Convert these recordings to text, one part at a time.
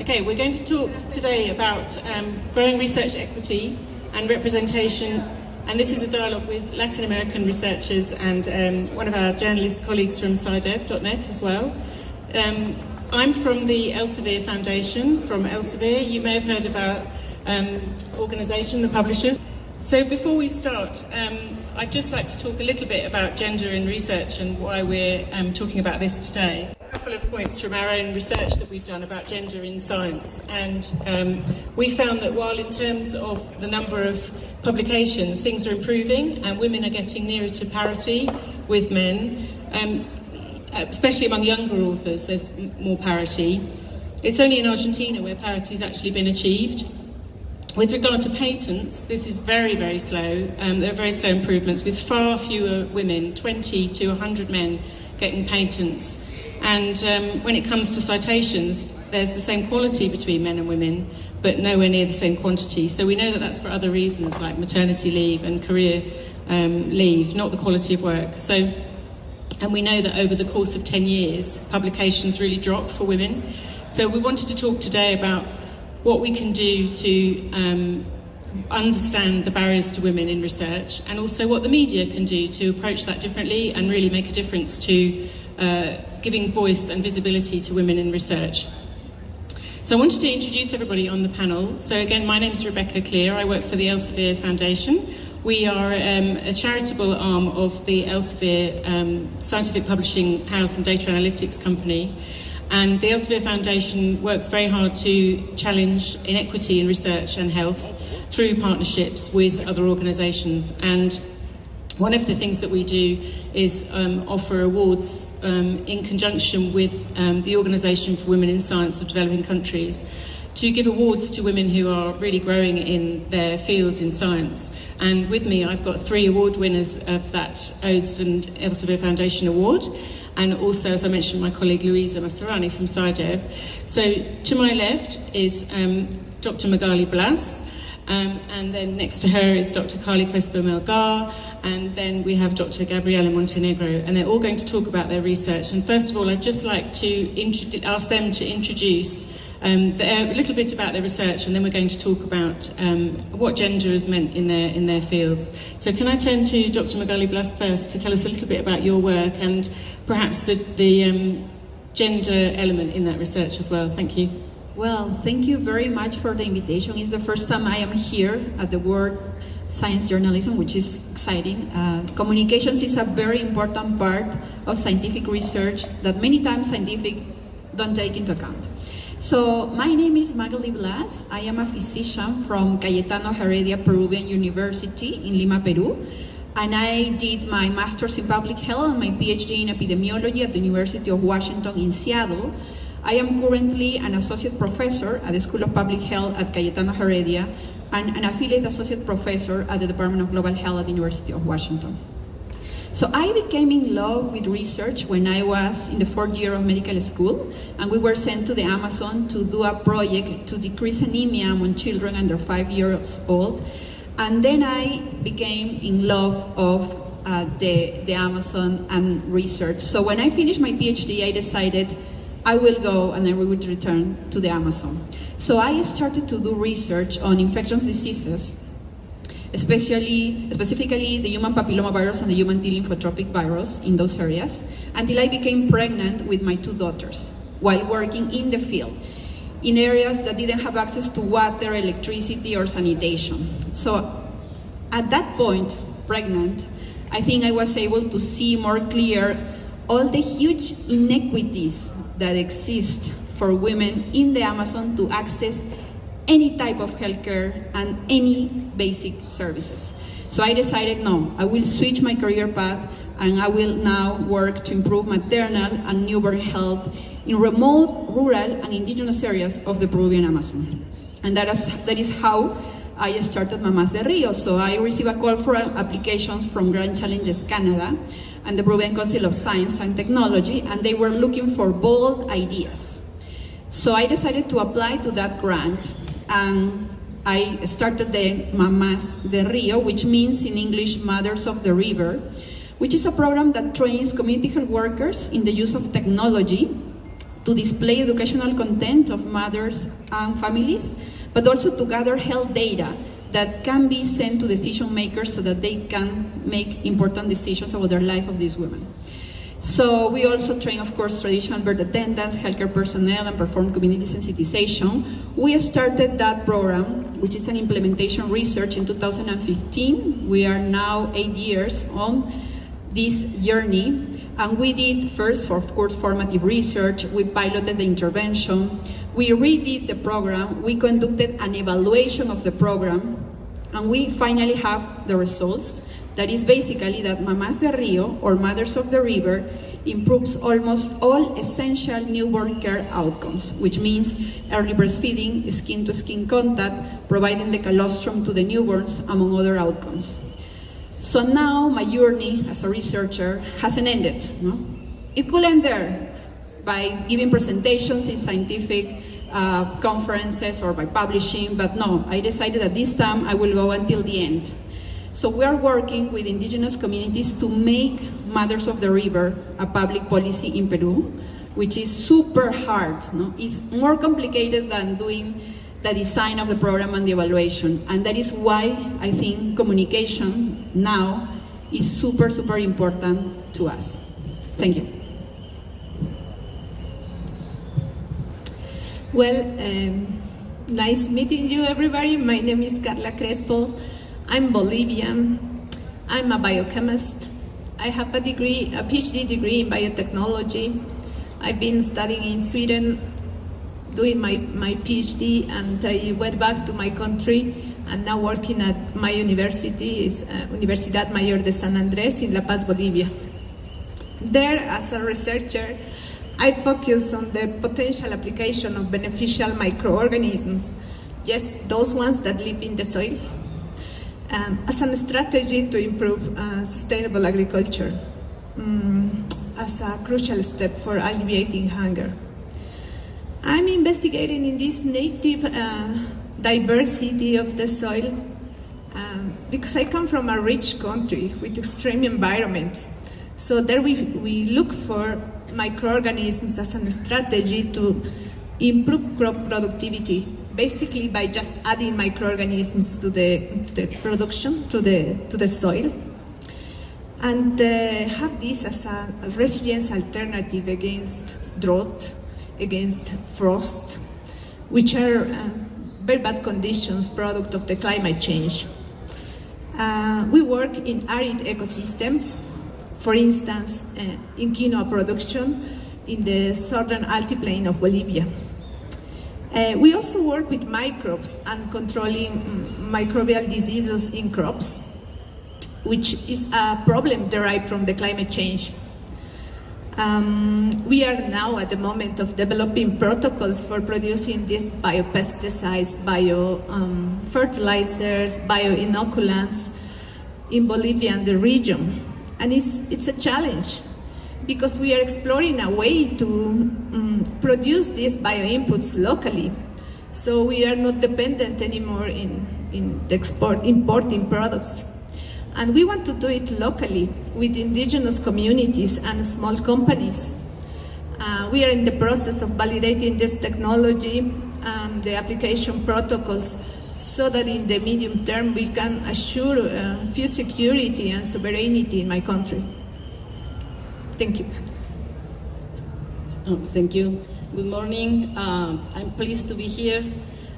Okay, we're going to talk today about um, growing research equity and representation, and this is a dialogue with Latin American researchers and um, one of our journalist colleagues from SciDev.net as well. Um, I'm from the Elsevier Foundation, from Elsevier. You may have heard of our um, organisation, the publishers. So before we start, um, I'd just like to talk a little bit about gender in research and why we're um, talking about this today. A couple of points from our own research that we've done about gender in science. And um, we found that while in terms of the number of publications, things are improving and women are getting nearer to parity with men, um, especially among younger authors, there's more parity. It's only in Argentina where parity has actually been achieved. With regard to patents, this is very, very slow. Um, there are very slow improvements with far fewer women, 20 to 100 men getting patents. And um, when it comes to citations, there's the same quality between men and women, but nowhere near the same quantity. So we know that that's for other reasons like maternity leave and career um, leave, not the quality of work. So, and we know that over the course of 10 years, publications really drop for women. So we wanted to talk today about what we can do to um, understand the barriers to women in research and also what the media can do to approach that differently and really make a difference to uh, giving voice and visibility to women in research. So I wanted to introduce everybody on the panel. So again, my name is Rebecca Clear. I work for the Elsevier Foundation. We are um, a charitable arm of the Elsevier um, Scientific Publishing House and Data Analytics Company. And the Elsevier Foundation works very hard to challenge inequity in research and health through partnerships with other organisations. And One of the things that we do is um, offer awards um, in conjunction with um, the Organisation for Women in Science of Developing Countries to give awards to women who are really growing in their fields in science. And with me, I've got three award winners of that Ousland Elsevier Foundation Award, and also, as I mentioned, my colleague Louisa Masarani from SciDev. So to my left is um, Dr. Magali Blas, Um, and then next to her is Dr. Carly Crespo Melgar, and then we have Dr. Gabriela Montenegro, and they're all going to talk about their research. And first of all, I'd just like to ask them to introduce um, their, a little bit about their research, and then we're going to talk about um, what gender has meant in their in their fields. So, can I turn to Dr. Magali Blas first to tell us a little bit about your work and perhaps the the um, gender element in that research as well? Thank you. Well, thank you very much for the invitation. It's the first time I am here at the World Science Journalism, which is exciting. Uh, communications is a very important part of scientific research that many times scientific don't take into account. So my name is Magali Blas. I am a physician from Cayetano Heredia Peruvian University in Lima, Peru. And I did my master's in public health and my PhD in epidemiology at the University of Washington in Seattle. I am currently an associate professor at the School of Public Health at Cayetano Heredia and an affiliate associate professor at the Department of Global Health at the University of Washington. So I became in love with research when I was in the fourth year of medical school, and we were sent to the Amazon to do a project to decrease anemia among children under five years old. And then I became in love of uh, the, the Amazon and research. So when I finished my PhD, I decided I will go and I will return to the Amazon. So I started to do research on infectious diseases especially, specifically the human papillomavirus and the human T lymphotropic virus in those areas, until I became pregnant with my two daughters while working in the field in areas that didn't have access to water, electricity, or sanitation. So at that point, pregnant, I think I was able to see more clear all the huge inequities that exist for women in the Amazon to access any type of healthcare and any basic services. So I decided, no, I will switch my career path and I will now work to improve maternal and newborn health in remote, rural, and indigenous areas of the Peruvian Amazon. And that is, that is how I started Mamas de Rio. So I received a call for applications from Grand Challenges Canada and the Peruvian Council of Science and Technology, and they were looking for bold ideas. So I decided to apply to that grant and I started the Mamas de Rio, which means in English Mothers of the River, which is a program that trains community health workers in the use of technology to display educational content of mothers and families, but also to gather health data that can be sent to decision makers so that they can make important decisions about the life of these women. So we also train, of course, traditional birth attendants, healthcare personnel, and perform community sensitization. We started that program, which is an implementation research in 2015. We are now eight years on this journey. And we did first, for, of course, formative research. We piloted the intervention. We redid the program. We conducted an evaluation of the program. And we finally have the results. That is basically that Mamás de Rio, or Mothers of the River, improves almost all essential newborn care outcomes, which means early breastfeeding, skin-to-skin contact, providing the colostrum to the newborns, among other outcomes. So now my journey as a researcher hasn't ended. No? It could end there by giving presentations in scientific uh, conferences or by publishing, but no, I decided that this time I will go until the end. So we are working with indigenous communities to make Mothers of the River a public policy in Peru, which is super hard. No? It's more complicated than doing the design of the program and the evaluation. And that is why I think communication now is super, super important to us. Thank you. Well, um, nice meeting you, everybody. My name is Carla Crespo. I'm Bolivian. I'm a biochemist. I have a degree, a PhD degree in biotechnology. I've been studying in Sweden, doing my, my PhD, and I went back to my country and now working at my university, is uh, Universidad Mayor de San Andrés in La Paz, Bolivia. There, as a researcher, I focus on the potential application of beneficial microorganisms, just those ones that live in the soil, um, as a strategy to improve uh, sustainable agriculture, um, as a crucial step for alleviating hunger. I'm investigating in this native uh, diversity of the soil um, because I come from a rich country with extreme environments. So there we, we look for microorganisms as a strategy to improve crop productivity, basically by just adding microorganisms to the, to the production, to the, to the soil. And uh, have this as a resilience alternative against drought, against frost, which are uh, very bad conditions, product of the climate change. Uh, we work in arid ecosystems, for instance, uh, in quinoa production in the southern altiplano of Bolivia. Uh, we also work with microbes and controlling mm, microbial diseases in crops, which is a problem derived from the climate change. Um, we are now at the moment of developing protocols for producing these biopesticides, biofertilizers, um, bioinoculants in Bolivia and the region. And it's, it's a challenge because we are exploring a way to um, produce these bioinputs locally. So we are not dependent anymore in, in export, importing products. And we want to do it locally with indigenous communities and small companies. Uh, we are in the process of validating this technology and the application protocols so that in the medium term we can assure uh, security and sovereignty in my country. Thank you. Oh, thank you. Good morning. Um, I'm pleased to be here.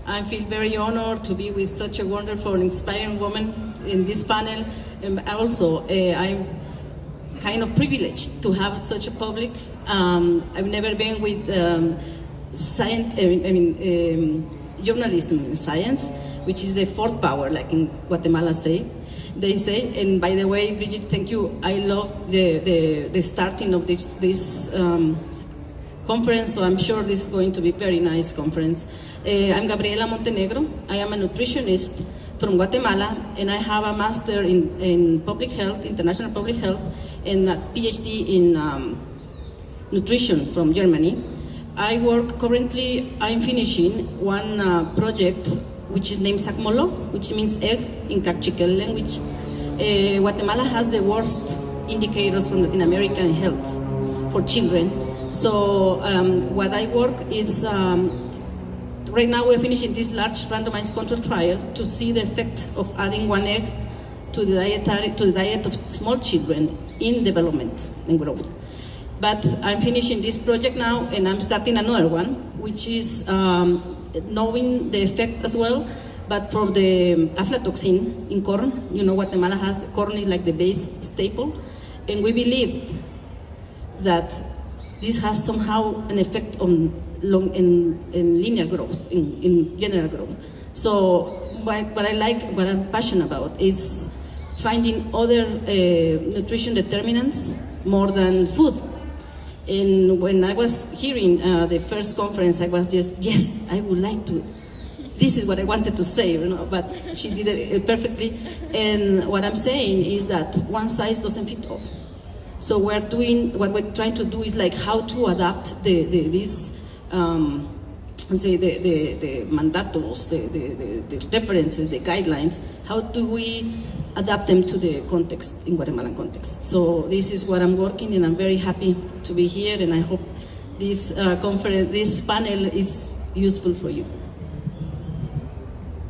I feel very honored to be with such a wonderful, inspiring woman in this panel. And also, uh, I'm kind of privileged to have such a public. Um, I've never been with um, science, I mean, um, journalism and science, which is the fourth power, like in Guatemala say they say. And by the way, Bridget, thank you. I love the, the, the starting of this, this um, conference, so I'm sure this is going to be very nice conference. Uh, I'm Gabriela Montenegro. I am a nutritionist from Guatemala, and I have a master in, in public health, international public health, and a PhD in um, nutrition from Germany. I work currently, I'm finishing one uh, project which is named Sacmolo, which means egg in Kaqchikel language. Uh, Guatemala has the worst indicators from Latin American health for children. So um, what I work is um, right now we're finishing this large randomized control trial to see the effect of adding one egg to the dietary to the diet of small children in development and growth. But I'm finishing this project now, and I'm starting another one, which is um, knowing the effect as well, but for the aflatoxin in corn. You know, Guatemala has corn is like the base staple, and we believed that this has somehow an effect on long in, in linear growth, in, in general growth. So what, what I like, what I'm passionate about is finding other uh, nutrition determinants more than food. And when I was hearing uh, the first conference, I was just, yes, I would like to. This is what I wanted to say, you know, but she did it perfectly. And what I'm saying is that one size doesn't fit all. So we're doing, what we're trying to do is like how to adapt the, the, these, um, say the, the, the mandatos, the, the, the, the references, the guidelines, how do we adapt them to the context, in Guatemalan context. So this is what I'm working and I'm very happy to be here and I hope this uh, conference, this panel is useful for you.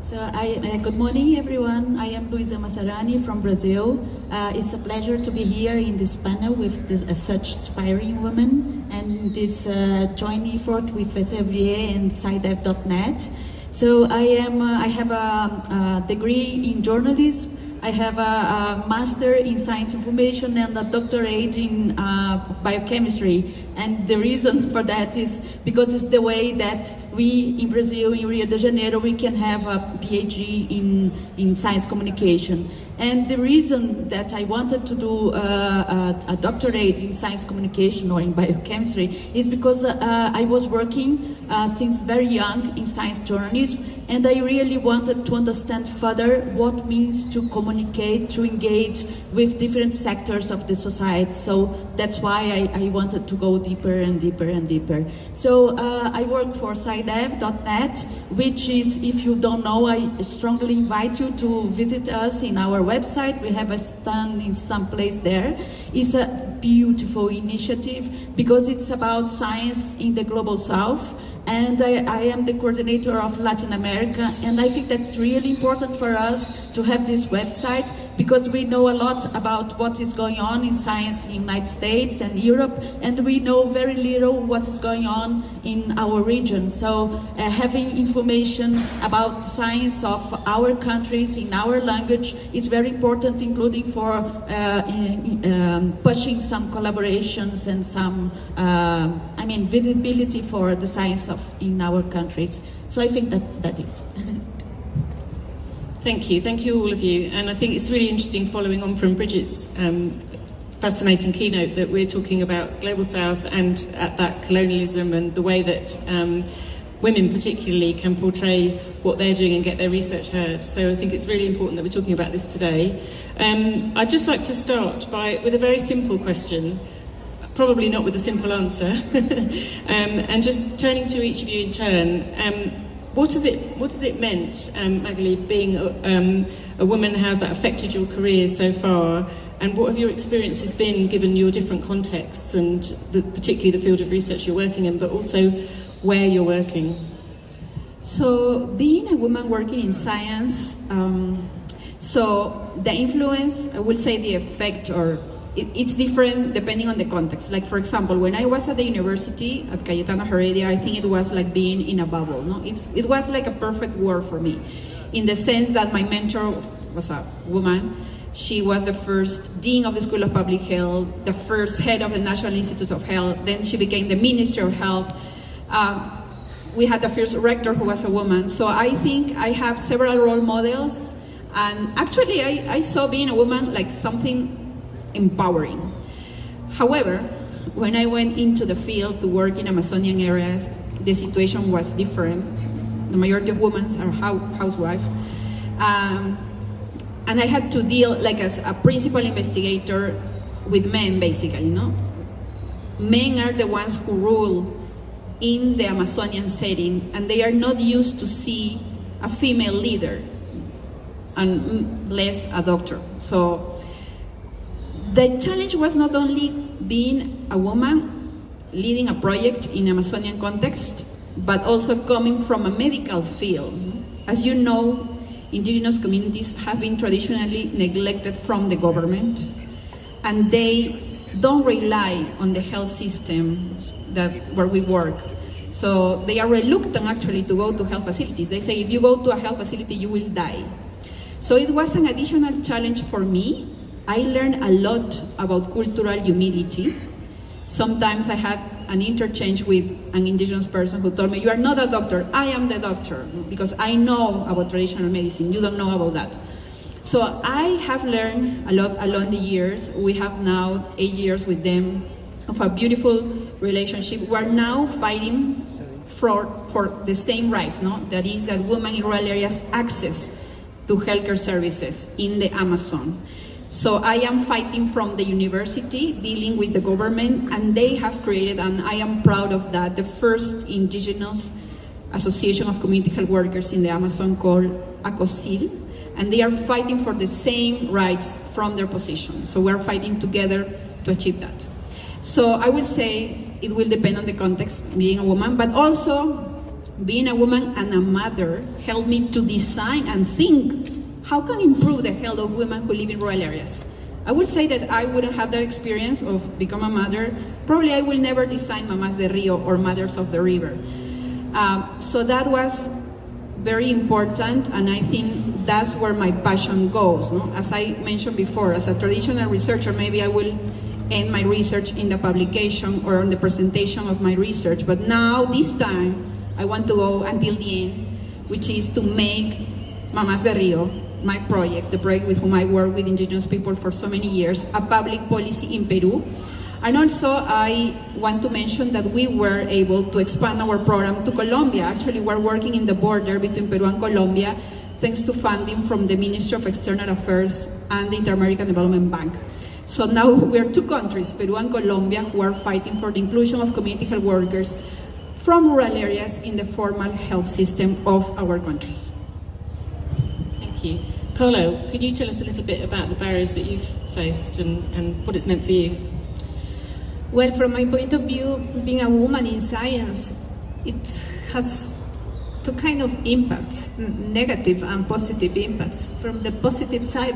So I, uh, good morning everyone. I am Luisa Massarani from Brazil. Uh, it's a pleasure to be here in this panel with this, uh, such inspiring women and this uh, joint effort with SFDA and SciDev.net. So I am, uh, I have a, a degree in journalism I have a, a, master in science information and a doctorate in uh, biochemistry. And the reason for that is because it's the way that we in Brazil, in Rio de Janeiro, we can have a PhD in, in science communication. And the reason that I wanted to do uh, a, a, doctorate in science communication or in biochemistry is because uh, I was working uh, since very young in science journalism and I really wanted to understand further what means to communicate, to engage with different sectors of the society. So that's why I, I wanted to go deeper and deeper and deeper. So uh, I work for SciDev.net, which is, if you don't know, I strongly invite you to visit us in our website. We have a stand in some place there. It's a beautiful initiative because it's about science in the global south and I, I, am the coordinator of Latin America and I think that's really important for us to have this website because we know a lot about what is going on in science in the United States and Europe and we know very little what is going on in our region. So uh, having information about science of our countries in our language is very important including for uh, in, um, pushing some collaborations and some, uh, I mean, visibility for the science of in our countries. So I think that that is. Thank you, thank you all of you. And I think it's really interesting following on from Bridget's um, fascinating keynote that we're talking about Global South and at that colonialism and the way that um, women particularly can portray what they're doing and get their research heard. So I think it's really important that we're talking about this today. Um, I'd just like to start by with a very simple question probably not with a simple answer. um, and just turning to each of you in turn, um, what has it what has it meant, um, Magali, being a, um, a woman? That affected your career so far? And what have your experiences been, given your different contexts and the, particularly the field of research you're working in, but also where you're working? So, being a woman working in science, um, so the influence, I will say the effect or it, it's different depending on the context. Like for example, when I was at the university at Cayetano Heredia, I think it was like being in a bubble. No, it's it was like a perfect world for me, in the sense that my mentor was a woman. She was the first dean of the School of Public Health, the first head of the National Institute of Health. Then she became the Minister of Health. Uh, we had the first rector who was a woman. So I think I have several role models. And actually, I, I saw being a woman like something empowering. However, when I went into the field to work in Amazonian areas, the situation was different. The majority of women are housewives. Um, and I had to deal like as a principal investigator with men basically, no? Men are the ones who rule in the Amazonian setting and they are not used to see a female leader unless a doctor. So the challenge was not only being a woman, leading a project in Amazonian context, but also coming from a medical field. As you know, indigenous communities have been traditionally neglected from the government, and they don't rely on the health system that where we work. So they are reluctant actually to go to health facilities. They say if you go to a health facility, you will die. So it was an additional challenge for me. I learned a lot about cultural humility. Sometimes I had an interchange with an indigenous person who told me, You are not a doctor, I am the doctor, because I know about traditional medicine, you don't know about that. So I have learned a lot along the years. We have now eight years with them of a beautiful relationship. We're now fighting for, for the same rights, no? That is that women in rural areas access to healthcare services in the Amazon. So I am fighting from the university, dealing with the government, and they have created, and I am proud of that, the first indigenous association of community health workers in the Amazon called ACOSIL, and they are fighting for the same rights from their position. So we're fighting together to achieve that. So I will say it will depend on the context, being a woman, but also being a woman and a mother helped me to design and think how can improve the health of women who live in rural areas. I would say that I wouldn't have that experience of become a mother. Probably I will never design Mamas de Rio or Mothers of the River. Um, so that was very important, and I think that's where my passion goes. No? As I mentioned before, as a traditional researcher, maybe I will end my research in the publication or on the presentation of my research. But now, this time, I want to go until the end, which is to make Mamas de Rio, my project, the project with whom I work with indigenous people for so many years, a public policy in Peru. And also, I want to mention that we were able to expand our program to Colombia. Actually, we're working in the border between Peru and Colombia, thanks to funding from the Ministry of External Affairs and the Inter-American Development Bank. So now we're two countries, Peru and Colombia, who are fighting for the inclusion of community health workers from rural areas in the formal health system of our countries. Thank you. Colo, could you tell us a little bit about the barriers that you've faced and, and what it's meant for you? Well, from my point of view, being a woman in science, it has two kind of impacts, negative and positive impacts. From the positive side,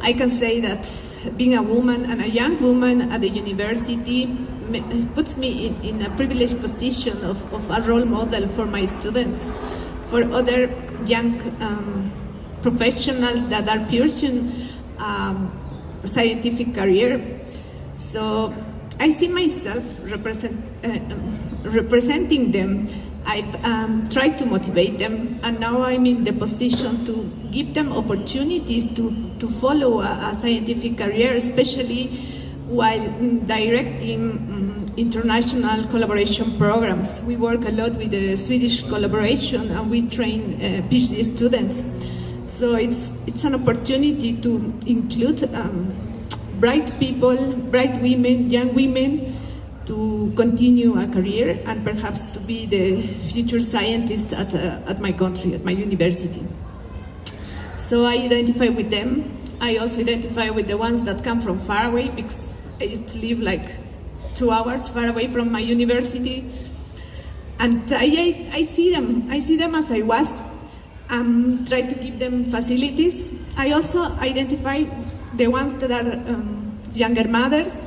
I can say that being a woman and a young woman at the university puts me in, in a privileged position of, of, a role model for my students, for other young um, professionals that are pursuing um, scientific career. So I see myself represent, uh, um, representing them. I've um, tried to motivate them, and now I'm in the position to give them opportunities to, to follow a, a scientific career, especially while directing um, international collaboration programs. We work a lot with the Swedish collaboration, and we train uh, PhD students. So it's, it's an opportunity to include um, bright people, bright women, young women, to continue a career and perhaps to be the future scientist at, uh, at my country, at my university. So I identify with them. I also identify with the ones that come from far away because I used to live like two hours far away from my university. And I, I, I see them, I see them as I was, um, try to give them facilities. I also identify the ones that are um, younger mothers,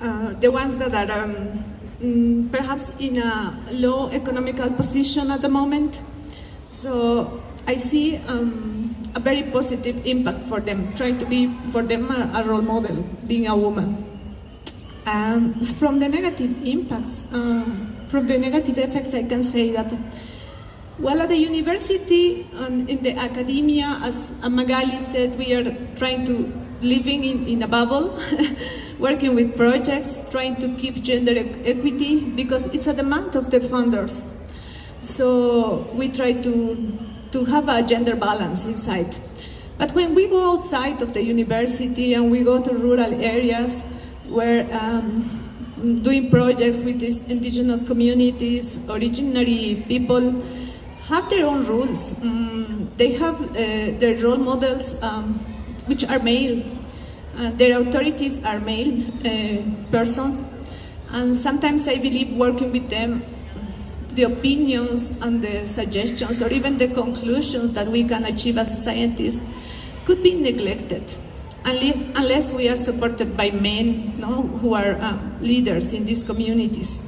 uh, the ones that are um, mm, perhaps in a low economical position at the moment. So I see um, a very positive impact for them, trying to be for them a, a role model, being a woman. Um, from the negative impacts, uh, from the negative effects, I can say that well, at the university and in the academia, as Magali said, we are trying to living in, in a bubble, working with projects, trying to keep gender equity because it's a demand of the funders. So we try to, to have a gender balance inside. But when we go outside of the university and we go to rural areas where um, doing projects with these indigenous communities, originary people, have their own rules. Um, they have uh, their role models um, which are male. Uh, their authorities are male uh, persons. And sometimes I believe working with them, the opinions and the suggestions, or even the conclusions that we can achieve as scientists, could be neglected unless, unless we are supported by men no, who are uh, leaders in these communities.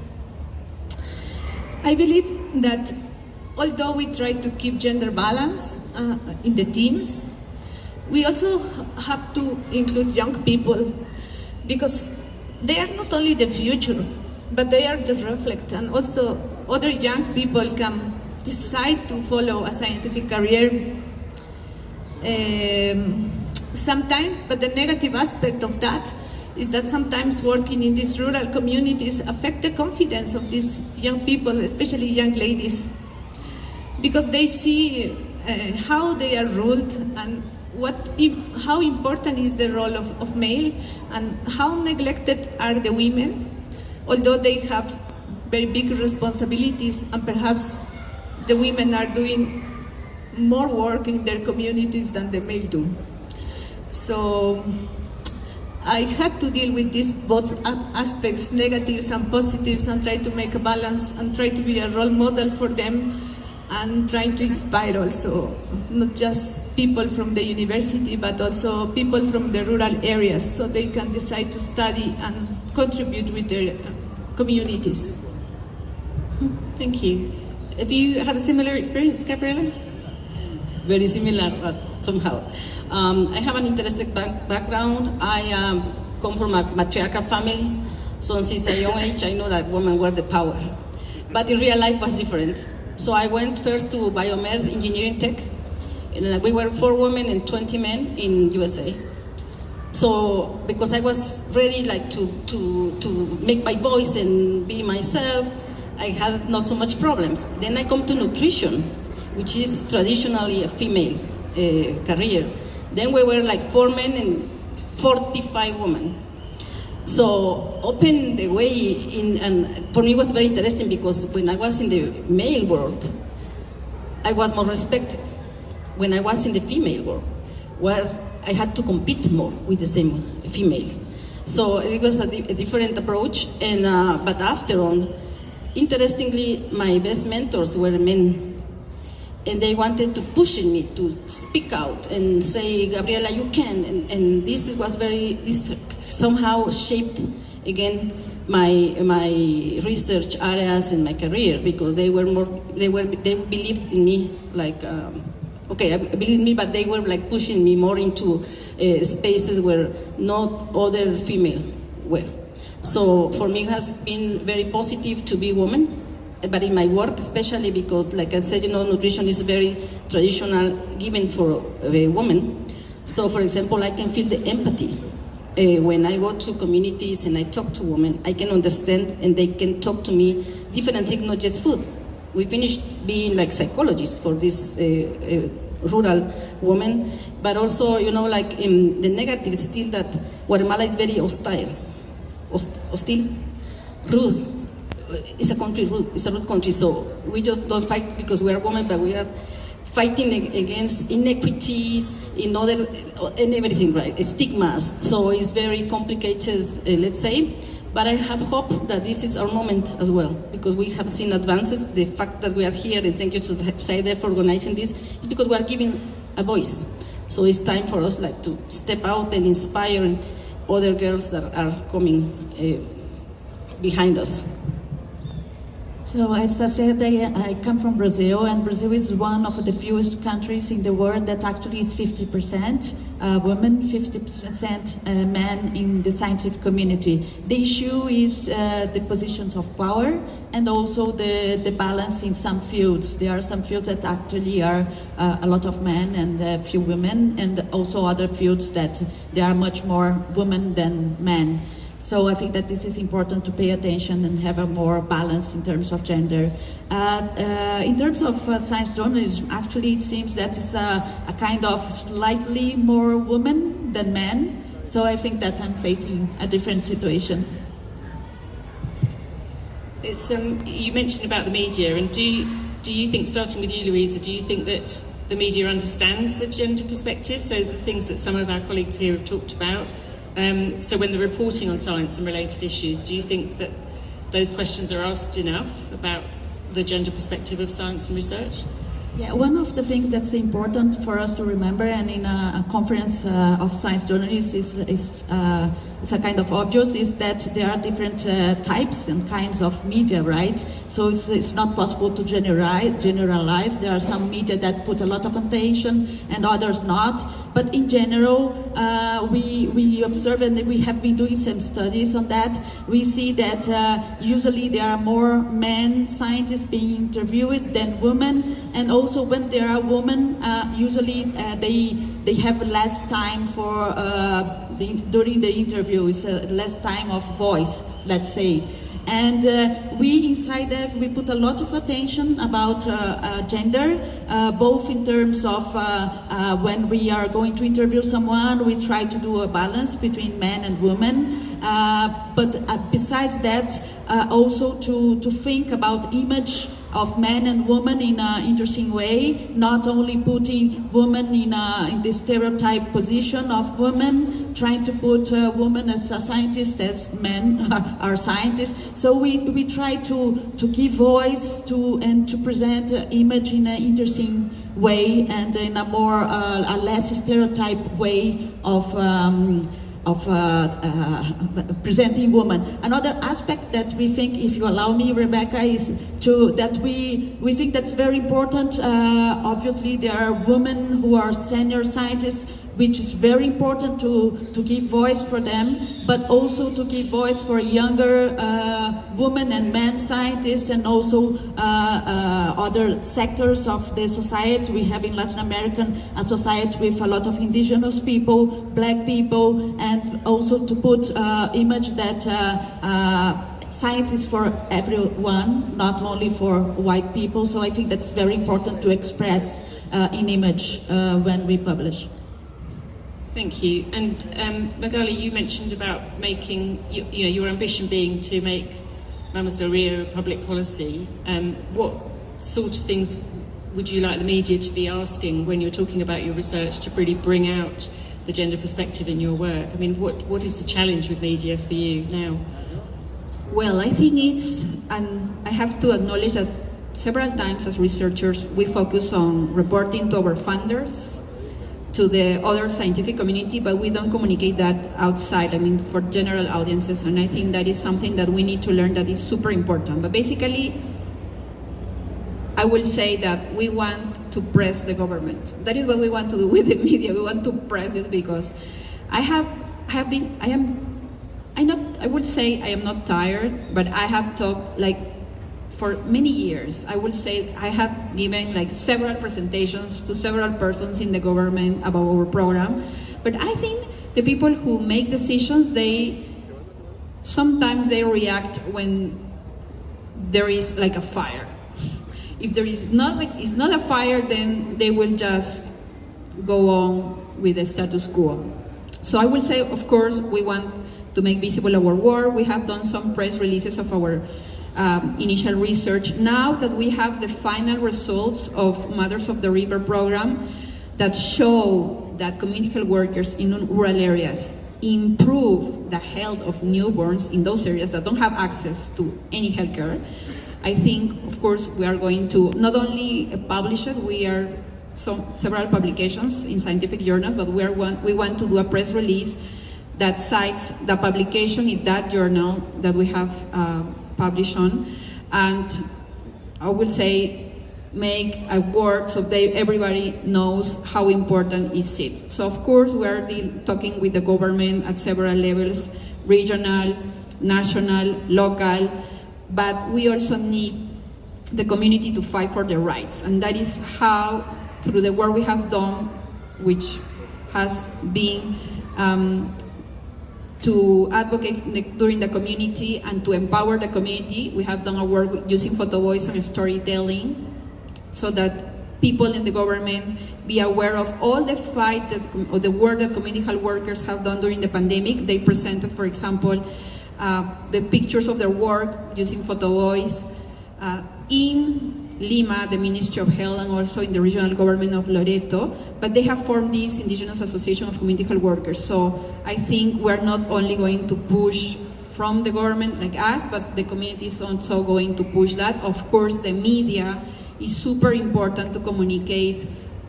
I believe that although we try to keep gender balance uh, in the teams, we also have to include young people because they are not only the future, but they are the reflect, and also other young people can decide to follow a scientific career. Um, sometimes, but the negative aspect of that is that sometimes working in these rural communities affect the confidence of these young people, especially young ladies, because they see uh, how they are ruled and what, how important is the role of, of male and how neglected are the women, although they have very big responsibilities and perhaps the women are doing more work in their communities than the male do. So I had to deal with these both aspects, negatives and positives, and try to make a balance and try to be a role model for them and trying to inspire also not just people from the university but also people from the rural areas so they can decide to study and contribute with their communities. Thank you. Have you had a similar experience, Gabriella? Very similar, but somehow. Um, I have an interesting back background. I um, come from a matriarchal family, so since a young age I know that women were the power. But in real life was different. So I went first to biomed engineering tech, and we were four women and 20 men in USA. So because I was ready like to, to, to make my voice and be myself, I had not so much problems. Then I come to nutrition, which is traditionally a female uh, career. Then we were like four men and 45 women. So open the way in, and for me it was very interesting because when I was in the male world, I was more respected. When I was in the female world, where I had to compete more with the same females. So it was a, a different approach, and uh, but after on, interestingly, my best mentors were men and they wanted to push me to speak out and say, Gabriela, you can. And, and this was very, this somehow shaped again my my research areas and my career because they were more, they were, they believed in me like, um, okay, I believe me, but they were like pushing me more into uh, spaces where not other female were. So for me, it has been very positive to be woman but in my work, especially because, like I said, you know, nutrition is very traditional, given for a woman. So, for example, I can feel the empathy uh, when I go to communities and I talk to women. I can understand, and they can talk to me different things, not just food. We finished being like psychologists for this uh, uh, rural woman, but also, you know, like in the negative, still that Guatemala is very hostile, Host hostile, rude it's a country it's a root country, so we just don't fight because we are women, but we are fighting against inequities in other, in everything, right? Stigmas. So it's very complicated, uh, let's say. But I have hope that this is our moment as well, because we have seen advances. The fact that we are here, and thank you to SciDev for organizing this, is because we are giving a voice. So it's time for us like to step out and inspire other girls that are coming uh, behind us. So as I said, I, I, come from Brazil, and Brazil is one of the fewest countries in the world that actually is 50% uh, women, 50% uh, men in the scientific community. The issue is uh, the positions of power and also the, the balance in some fields. There are some fields that actually are uh, a lot of men and a few women, and also other fields that there are much more women than men. So I think that this is important to pay attention and have a more balance in terms of gender. Uh, uh, in terms of uh, science journalism, actually it seems that it's a, a, kind of slightly more women than men. So I think that I'm facing a different situation. It's, um, you mentioned about the media, and do you, do you think, starting with you, Luisa, do you think that the media understands the gender perspective? So the things that some of our colleagues here have talked about, um, so when they're reporting on science and related issues, do you think that those questions are asked enough about the gender perspective of science and research? Yeah, one of the things that's important for us to remember, and in a, a conference uh, of science journalists is, is, uh, is a kind of obvious, is that there are different uh, types and kinds of media, right? So it's, it's not possible to generalize. There are some media that put a lot of attention and others not. But in general, uh, we, we observe, and we have been doing some studies on that, we see that uh, usually there are more men scientists being interviewed than women, and also when there are women, uh, usually uh, they, they have less time for, uh, during the interview, is less time of voice, let's say. And uh, we inside that we put a lot of attention about uh, uh, gender, uh, both in terms of uh, uh, when we are going to interview someone, we try to do a balance between men and women. but besides that, also to, to think about image of men and women in an interesting way, not only putting women in, a, in the stereotype position of women, trying to put women as a scientist as men are scientists. So we, we try to, to give voice to and to present image in an interesting way and in a more, uh, a less stereotype way of um, of uh, uh, presenting women. Another aspect that we think, if you allow me, Rebecca, is to that we we think that's very important. Uh, obviously, there are women who are senior scientists which is very important to, to give voice for them, but also to give voice for younger uh, women and men scientists and also uh, uh, other sectors of the society. We have in Latin American a society with a lot of indigenous people, black people, and also to put uh, image that uh, uh, science is for everyone, not only for white people. So I think that's very important to express in image when we publish. Thank you. And um, Magali, you mentioned about making, you, you, know, your ambition being to make Rio a public policy. Um, what sort of things would you like the media to be asking when you're talking about your research to really bring out the gender perspective in your work? I mean, what, what is the challenge with media for you now? Well, I think it's, and I have to acknowledge that several times as researchers, we focus on reporting to our funders to the other scientific community, but we don't communicate that outside, I mean, for general audiences, and I think that is something that we need to learn that is super important. But basically, I will say that we want to press the government. That is what we want to do with the media. We want to press it because I have, have been, I am, I not, I would say I am not tired, but I have talked like for many years. I will say I have given like several presentations to several persons in the government about our program. But I think the people who make decisions, they sometimes they react when there is like a fire. If there is not like it's not a fire, then they will just go on with the status quo. So I will say, of course, we want to make visible our work. We have done some press releases of our um, initial research. Now that we have the final results of Mothers of the River program that show that community health workers in rural areas improve the health of newborns in those areas that don't have access to any health care, I think, of course, we are going to not only publish it, we are some, several publications in scientific journals, but we, are one, we want to do a press release that cites the publication in that journal that we have uh, publish on, and I will say make a word so they, everybody knows how important is it. So of course we are talking with the government at several levels, regional, national, local, but we also need the community to fight for their rights. And that is how, through the work we have done, which has been um, to advocate during the community and to empower the community. We have done our work using photo voice and storytelling so that people in the government be aware of all the fight that, or the work that community health workers have done during the pandemic. They presented, for example, uh, the pictures of their work using photo voice uh, in Lima, the Ministry of Health, and also in the regional government of Loreto, but they have formed this Indigenous Association of Community Health Workers. So I think we're not only going to push from the government like us, but the community is also going to push that. Of course, the media is super important to communicate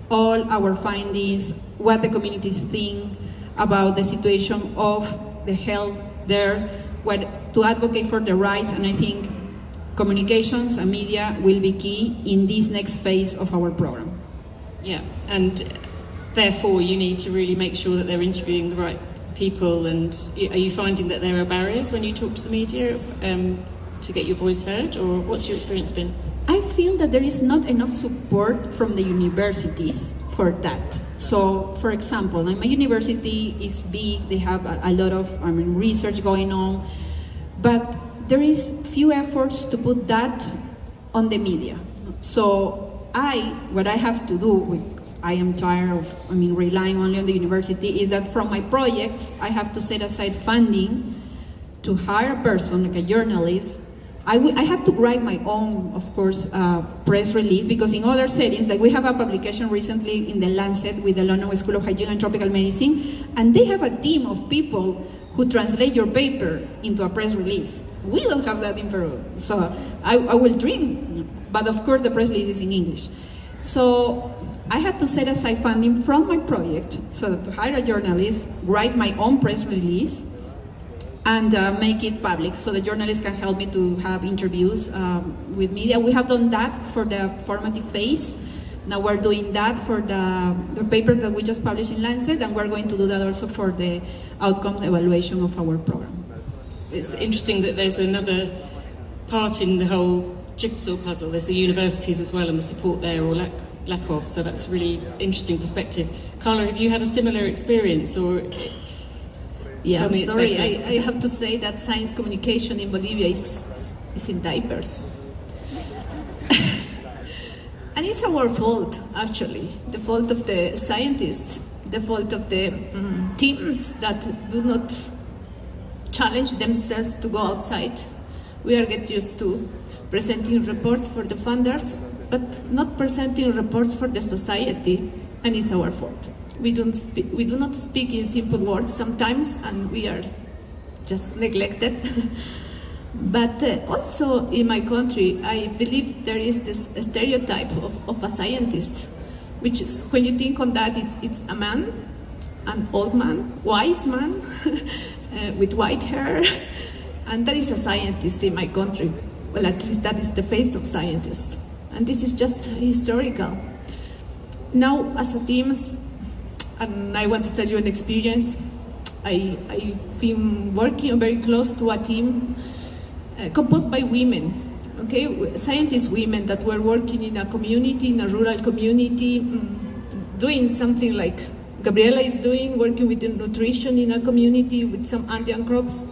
all our findings, what the communities think about the situation of the health there, what, to advocate for the rights, and I think communications and media will be key in this next phase of our program. Yeah, and therefore you need to really make sure that they're interviewing the right people. And are you finding that there are barriers when you talk to the media um, to get your voice heard, or what's your experience been? I feel that there is not enough support from the universities for that. So, for example, my university is big; they have a, a lot of I mean research going on, but there is few efforts to put that on the media. So I, what I have to do, because I am tired of, I mean, relying only on the university, is that from my projects, I have to set aside funding to hire a person, like a journalist. I, I have to write my own, of course, uh, press release, because in other settings, like we have a publication recently in the Lancet with the London School of Hygiene and Tropical Medicine, and they have a team of people who translate your paper into a press release. We don't have that in Peru. So I, I will dream, but of course the press release is in English. So I have to set aside funding from my project so to hire a journalist, write my own press release, and uh, make it public so the journalists can help me to have interviews um, with media. We have done that for the formative phase. Now we're doing that for the, the paper that we just published in Lancet, and we're going to do that also for the outcome evaluation of our program it's interesting that there's another part in the whole jigsaw puzzle. There's the universities as well and the support there or lack, lack of. So that's a really interesting perspective. Carla, have you had a similar experience or? Yeah, I'm sorry. I, I, have to say that science communication in Bolivia is, is in diapers. and it's our fault, actually. The fault of the scientists, the fault of the um, teams that do not challenge themselves to go outside. We are get used to presenting reports for the funders, but not presenting reports for the society, and it's our fault. We, don't speak, we do not speak in simple words sometimes, and we are just neglected. but uh, also in my country, I believe there is this stereotype of, of a scientist, which is, when you think on that, it's, it's a man, an old man, wise man, uh, with white hair, and that is a scientist in my country. Well, at least that is the face of scientists. And this is just historical. Now, as a team, and I want to tell you an experience, I, I've been working very close to a team uh, composed by women, okay, scientist women that were working in a community, in a rural community, mm, doing something like Gabriela is doing, working with nutrition in a community with some Andean crops.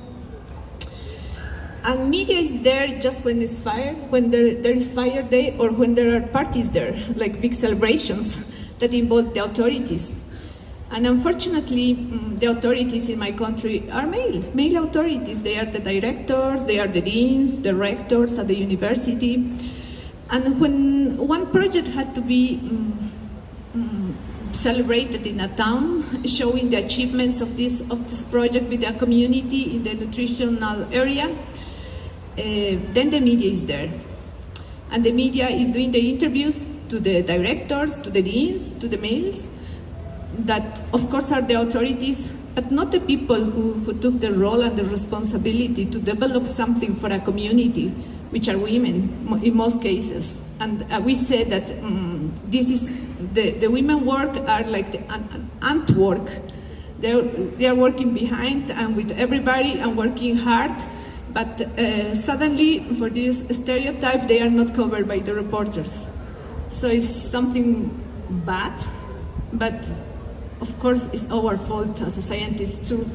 And media is there just when it's fire, when there, there is fire day, or when there are parties there, like big celebrations that involve the authorities. And unfortunately, mm, the authorities in my country are male, male authorities. They are the directors, they are the deans, the rectors at the university. And when one project had to be um, celebrated in a town, showing the achievements of this, of this project with the community in the nutritional area. Uh, then the media is there. And the media is doing the interviews to the directors, to the deans, to the males, that of course are the authorities, but not the people who, who took the role and the responsibility to develop something for a community, which are women in most cases. And uh, we said that um, this is the, the women work are like the ant work. They're, they are working behind and with everybody and working hard, but uh, suddenly for this stereotype, they are not covered by the reporters. So it's something bad, but of course it's our fault as a scientist too,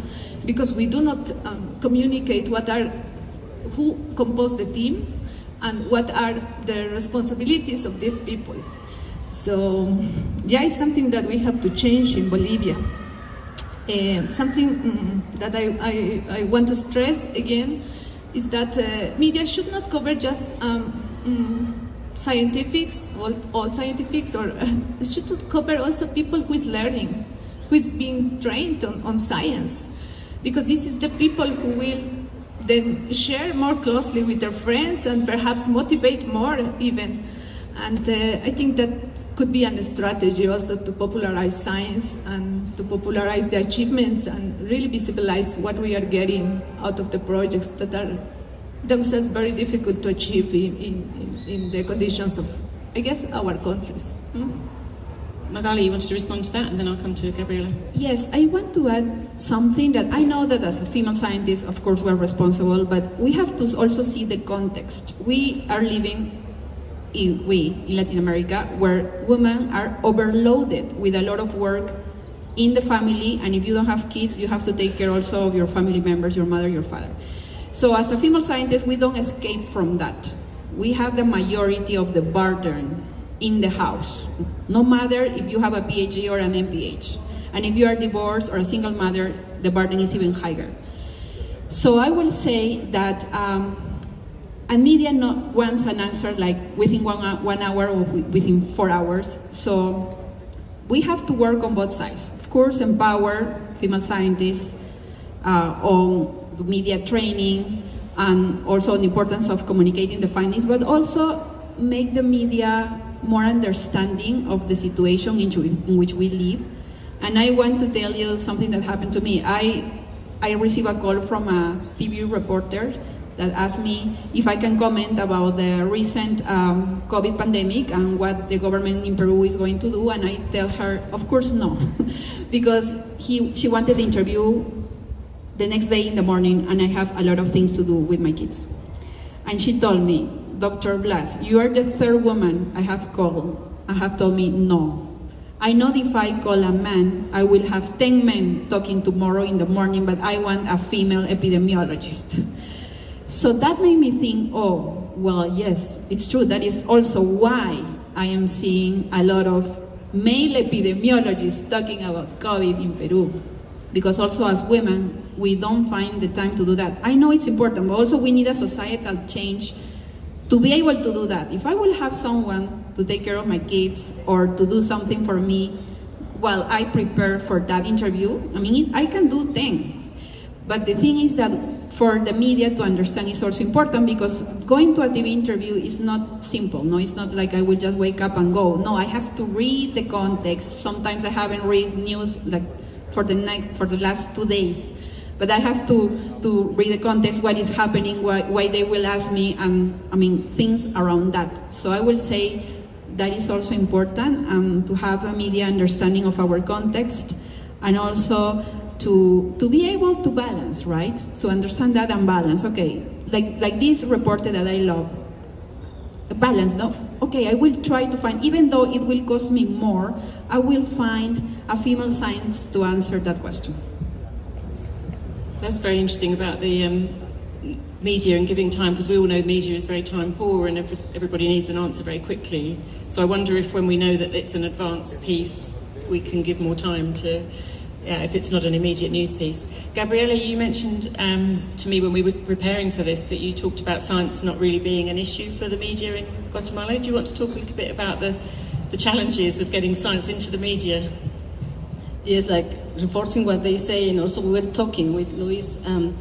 because we do not um, communicate what are, who compose the team and what are the responsibilities of these people. So, yeah, it's something that we have to change in Bolivia. Uh, something um, that I, I, I, want to stress again is that uh, media should not cover just um, um, scientifics, all, all scientifics, or uh, it should cover also people who is learning, who is being trained on, on science. Because this is the people who will then share more closely with their friends and perhaps motivate more even. And uh, I think that could be a strategy also to popularize science and to popularize the achievements and really visibilize what we are getting out of the projects that are themselves very difficult to achieve in, in, in the conditions of, I guess, our countries. Hmm? Magali, you wanted to respond to that, and then I'll come to Gabriela. Yes, I want to add something that I know that as a female scientist, of course, we're responsible, but we have to also see the context. We are living in, we in Latin America where women are overloaded with a lot of work in the family, and if you don't have kids, you have to take care also of your family members, your mother, your father. So as a female scientist, we don't escape from that. We have the majority of the burden in the house, no matter if you have a PhD or an MPH. And if you are divorced or a single mother, the burden is even higher. So I will say that, um, and media not wants an answer like within one, one hour or within four hours. So we have to work on both sides. Of course, empower female scientists uh, on the media training and also on the importance of communicating the findings, but also make the media more understanding of the situation in, in which we live. And I want to tell you something that happened to me. I, I received a call from a TV reporter that asked me if I can comment about the recent um, COVID pandemic and what the government in Peru is going to do. And I tell her, of course, no, because he, she wanted the interview the next day in the morning, and I have a lot of things to do with my kids. And she told me, Dr. Blas, you are the third woman I have called and have told me no. I know if I call a man, I will have 10 men talking tomorrow in the morning, but I want a female epidemiologist. So that made me think, oh, well, yes, it's true. That is also why I am seeing a lot of male epidemiologists talking about COVID in Peru. Because also as women, we don't find the time to do that. I know it's important, but also we need a societal change to be able to do that. If I will have someone to take care of my kids or to do something for me while I prepare for that interview, I mean, I can do 10. But the thing is that for the media to understand is also important because going to a TV interview is not simple. No, it's not like I will just wake up and go. No, I have to read the context. Sometimes I haven't read news like for the night for the last two days but I have to, to read the context, what is happening, why, why they will ask me, and I mean, things around that. So I will say that is also important um, to have a media understanding of our context and also to, to be able to balance, right? To understand that and balance. Okay, like, like this reporter that I love, balance, no? Okay, I will try to find, even though it will cost me more, I will find a female science to answer that question. That's very interesting about the um, media and giving time, because we all know media is very time poor and every, everybody needs an answer very quickly. So I wonder if when we know that it's an advanced piece, we can give more time to, yeah, if it's not an immediate news piece. Gabriela, you mentioned um, to me when we were preparing for this that you talked about science not really being an issue for the media in Guatemala. Do you want to talk a little bit about the, the challenges of getting science into the media? Yes, like reinforcing what they say, and also we were talking with Luis. Um,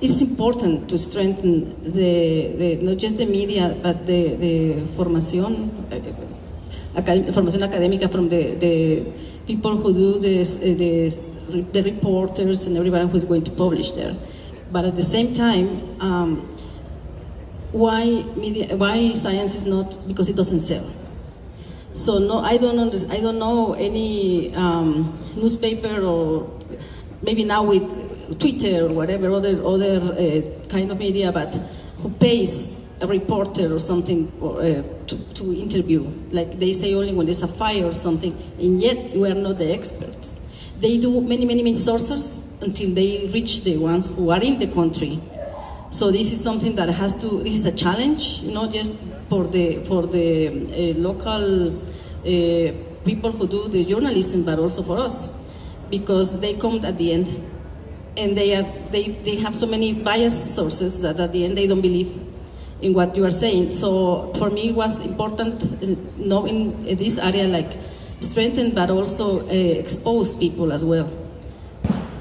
it's important to strengthen the, the, not just the media, but the, the formación, uh, formación académica from the, the people who do this, uh, this, the reporters and everyone who is going to publish there. But at the same time, um, why media, why science is not because it doesn't sell. So no, I don't under, I don't know any um, newspaper or maybe now with Twitter or whatever other other uh, kind of media, but who pays a reporter or something uh, to, to interview. Like they say only when there's a fire or something, and yet we are not the experts. They do many, many, many sources until they reach the ones who are in the country. So this is something that has to, this is a challenge, know, just for the, for the uh, local uh, people who do the journalism, but also for us, because they come at the end and they, are, they, they have so many biased sources that at the end they don't believe in what you are saying. So for me it was important knowing this area like strengthen but also uh, expose people as well.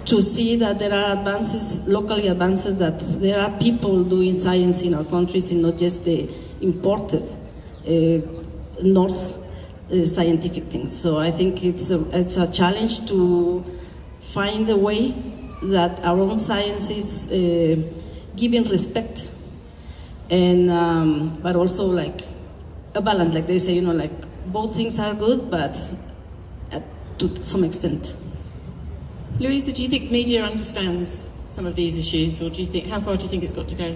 to see that there are advances, locally advances, that there are people doing science in our countries and not just the imported uh, North uh, scientific things. So I think it's a, it's a challenge to find a way that our own science is uh, giving respect and um, but also like a balance like they say you know like both things are good but to some extent Luisa, do you think media understands some of these issues, or do you think how far do you think it's got to go?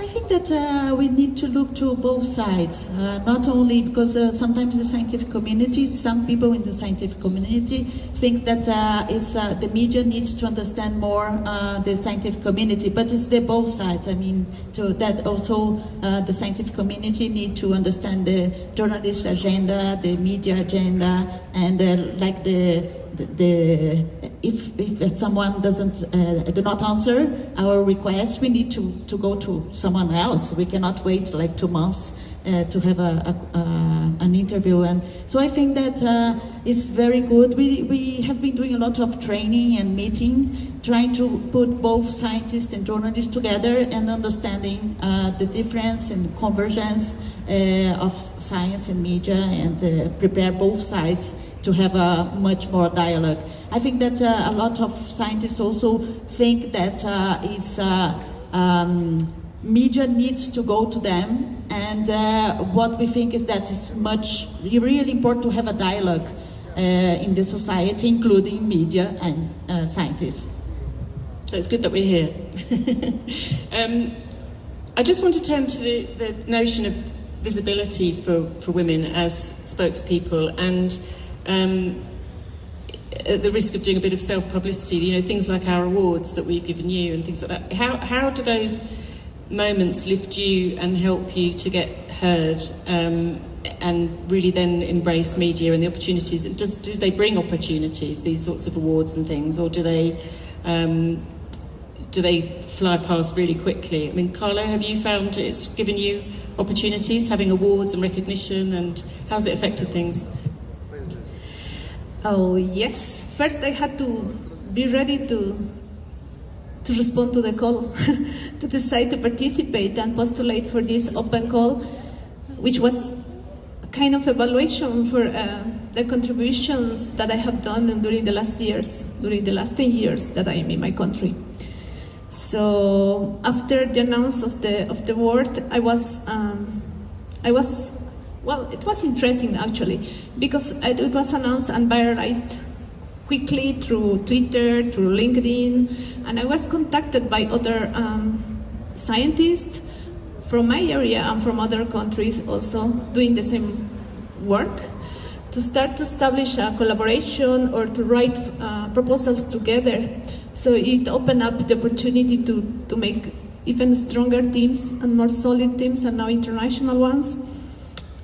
I think that uh, we need to look to both sides, uh, not only because uh, sometimes the scientific community, some people in the scientific community thinks that uh, it's, uh, the media needs to understand more uh, the scientific community, but it's the both sides. I mean, to that also the scientific community need to understand the journalist agenda, the media agenda, and like the the, if, if someone doesn't uh, do not answer our request, we need to, to go to someone else. We cannot wait like two months uh, to have a, a uh, an interview. And so I think that uh, is very good. We, we have been doing a lot of training and meetings, trying to put both scientists and journalists together and understanding uh, the difference and convergence uh, of science and media and uh, prepare both sides to have a much more dialogue. I think that a lot of scientists also think that is um, media needs to go to them, and uh, what we think is that it's much really important to have a dialogue uh, in the society, including media and uh, scientists. So it's good that we're here. um, I just want to turn to the, the notion of visibility for, for women as spokespeople and um, at the risk of doing a bit of self-publicity, you know, things like our awards that we've given you and things like that. How, how do those moments lift you and help you to get heard um, and really then embrace media and the opportunities? Does, do they bring opportunities, these sorts of awards and things, or do they, um, do they fly past really quickly? I mean, Carla, have you found it's given you opportunities, having awards and recognition, and how's it affected things? Oh, yes. First, I had to be ready to to respond to the call, to decide to participate and postulate for this open call, which was a kind of evaluation for uh, the contributions that I have done during the last years, during the last 10 years that I am in my country. So after the announce of the of the word, I was um, I was well, it was interesting actually, because it was announced and viralized quickly through Twitter, through LinkedIn, and I was contacted by other um, scientists from my area and from other countries also doing the same work to start to establish a collaboration or to write uh, proposals together. So it opened up the opportunity to, to make even stronger teams and more solid teams and now international ones.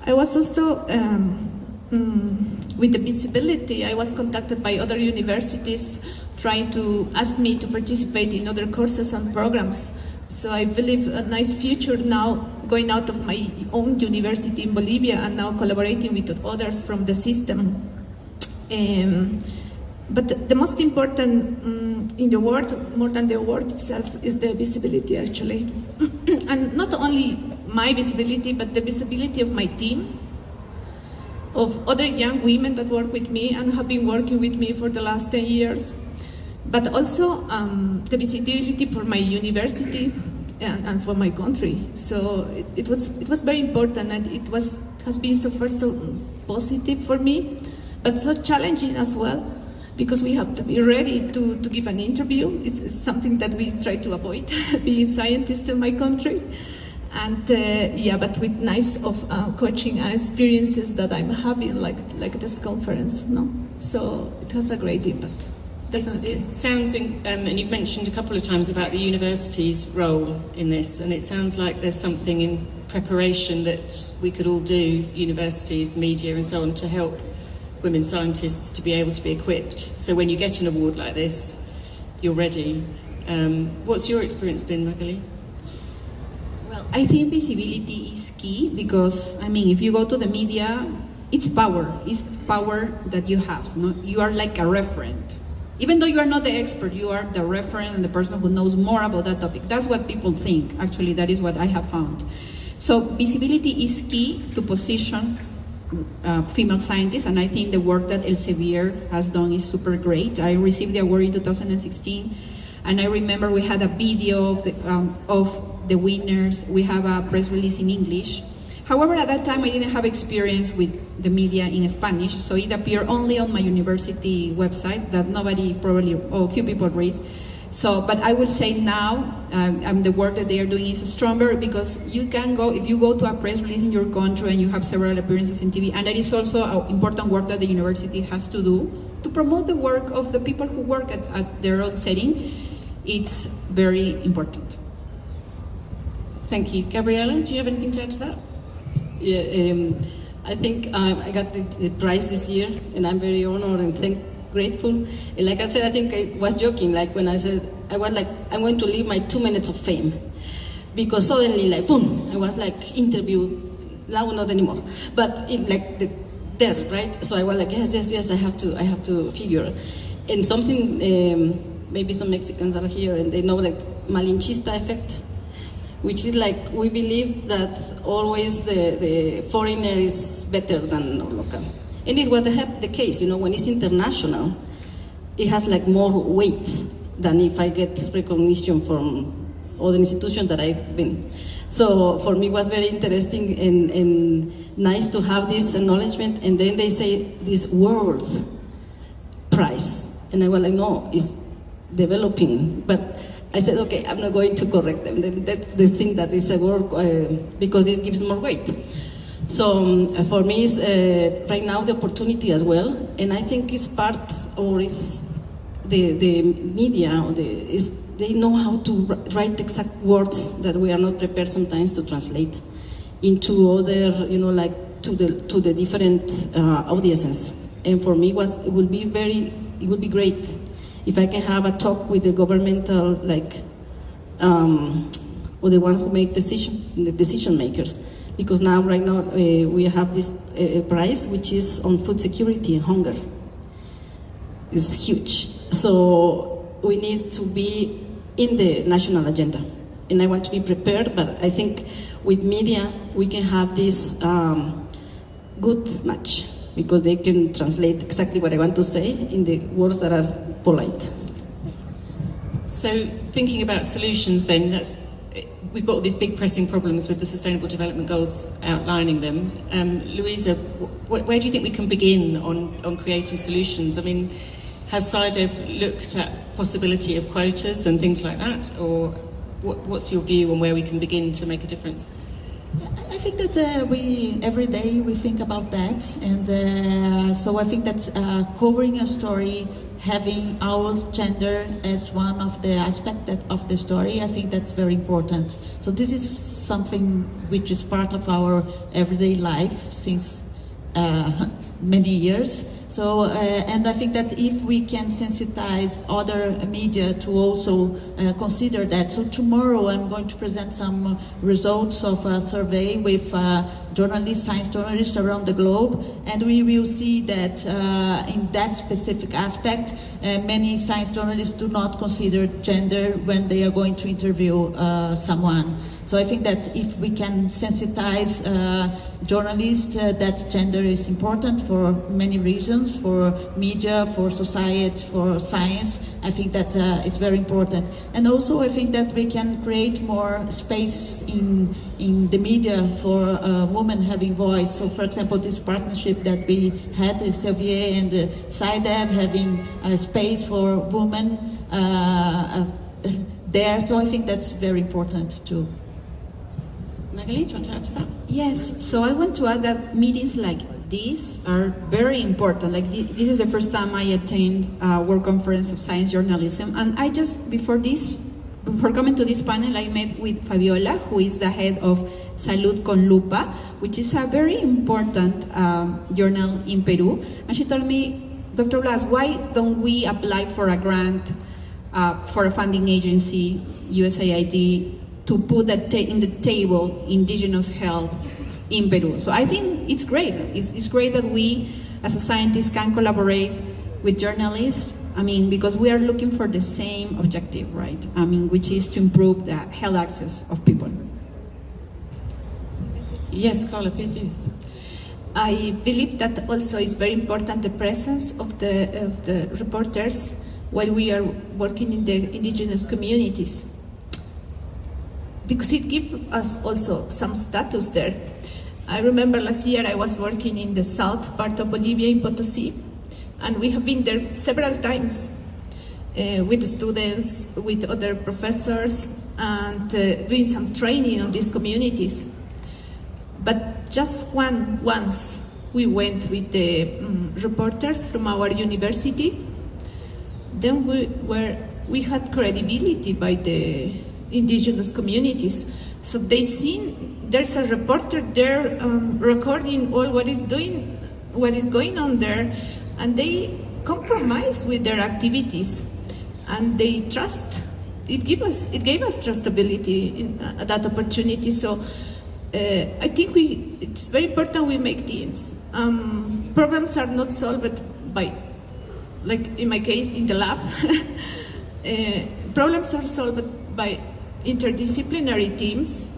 I was also, um, mm, with the visibility, I was contacted by other universities trying to ask me to participate in other courses and programs. So I believe a nice future now going out of my own university in Bolivia and now collaborating with others from the system. Um, but the most important um, in the world, more than the award itself, is the visibility actually. and not only my visibility, but the visibility of my team, of other young women that work with me and have been working with me for the last 10 years, but also um, the visibility for my university and, and for my country. So it, it, was, it was very important and it was, has been so far so positive for me, but so challenging as well because we have to be ready to, to give an interview. It's, it's something that we try to avoid, being scientists in my country and uh, yeah, but with nice of uh, coaching experiences that I'm having, like like this conference, no. So it has a great impact. Definitely. it sounds, in, um, and you've mentioned a couple of times about the university's role in this, and it sounds like there's something in preparation that we could all do, universities, media, and so on, to help women scientists to be able to be equipped. So when you get an award like this, you're ready. Um, what's your experience been, Magali? I think visibility is key because, I mean, if you go to the media, it's power. It's power that you have. No? You are like a referent. even though you are not the expert, you are the referent and the person who knows more about that topic. That's what people think. Actually, that is what I have found. So visibility is key to position uh, female scientists, and I think the work that Elsevier has done is super great. I received the award in 2016, and I remember we had a video of the, um, of the winners. We have a press release in English. However, at that time I didn't have experience with the media in Spanish, so it appeared only on my university website that nobody probably, or few people read. So, but I will say now, um, um, the work that they are doing is stronger because you can go, if you go to a press release in your country and you have several appearances in TV, and that is also an important work that the university has to do to promote the work of the people who work at, at their own setting, it's very important. Thank you. Gabriela, do you have anything to add to that? Yeah, um, I think um, I got the, the, prize this year, and I'm very honored and thank, grateful. And like I said, I think I was joking, like when I said I was like, I'm going to leave my two minutes of fame, because suddenly, like boom, I was like interview, now not anymore, but like the, there, right? So I was like, yes, yes, yes, I have to, I have to figure, and something. Um, maybe some Mexicans are here and they know like Malinchista effect which is like we believe that always the, the foreigner is better than local. And it's what the, the case, you know, when it's international, it has like more weight than if I get recognition from other institutions that I've been. So for me it was very interesting and, and nice to have this acknowledgement and then they say this world prize. And I was like, no, it's developing. But I said, okay, I'm not going to correct them. That, they think that it's a work uh, because this gives more weight. So um, for me, it's uh, right now the opportunity as well, and I think it's part or it's the the media or the is they know how to write exact words that we are not prepared sometimes to translate into other, you know, like to the to the different uh, audiences. And for me, was it will be very it would be great if I can have a talk with the governmental, like, um, or the one who make decision, the decision makers. Because now, right now, uh, we have this uh, price, which is on food security and hunger. It's huge. So we need to be in the national agenda. And I want to be prepared, but I think with media, we can have this um, good match because they can translate exactly what I want to say in the words that are polite. So thinking about solutions then, that's, we've got all these big pressing problems with the Sustainable Development Goals outlining them. Um, Luisa, wh where do you think we can begin on, on creating solutions? I mean, has SciDev looked at possibility of quotas and things like that? Or what, what's your view on where we can begin to make a difference? I think that uh, we every day we think about that, and uh, so I think that uh, covering a story, having our gender as one of the aspects of the story, I think that's very important. So this is something which is part of our everyday life since uh, many years. So, uh, and I think that if we can sensitize other media to also uh, consider that. So tomorrow I'm going to present some results of a survey with uh, journalists, science journalists around the globe, and we will see that uh, in that specific aspect, uh, many science journalists do not consider gender when they are going to interview uh, someone. So I think that if we can sensitize uh, journalists uh, that gender is important for many reasons, for media, for society, for science, I think that uh, it's very important. And also I think that we can create more space in, in the media for uh, women having voice. So for example, this partnership that we had, Elsevier and uh, SciDev having a space for women uh, there. So I think that's very important too. Magali, do you want to add to that? Yes, so I want to add that meetings like these are very important. Like this is the first time I attend a World Conference of Science Journalism, and I just before this, before coming to this panel, I met with Fabiola, who is the head of Salud con Lupa, which is a very important um, journal in Peru, and she told me, Dr. Blas, why don't we apply for a grant uh, for a funding agency, USAID, to put that in the table indigenous health in Peru. So I think it's great. It's, it's great that we, as a scientist, can collaborate with journalists I mean, because we are looking for the same objective, right? I mean, which is to improve the health access of people. Yes, Carla, please do. I believe that also it's very important the presence of the, of the reporters while we are working in the indigenous communities. Because it gives us also some status there. I remember last year I was working in the south part of Bolivia in Potosí, and we have been there several times uh, with students, with other professors, and uh, doing some training on these communities. But just one once we went with the um, reporters from our university. Then we were we had credibility by the indigenous communities. So they seen there's a reporter there um, recording all what is doing, what is going on there, and they compromise with their activities, and they trust. It gave us it gave us trustability in uh, that opportunity. So uh, I think we, it's very important we make teams. Um, problems are not solved by, like in my case, in the lab. uh, problems are solved by interdisciplinary teams,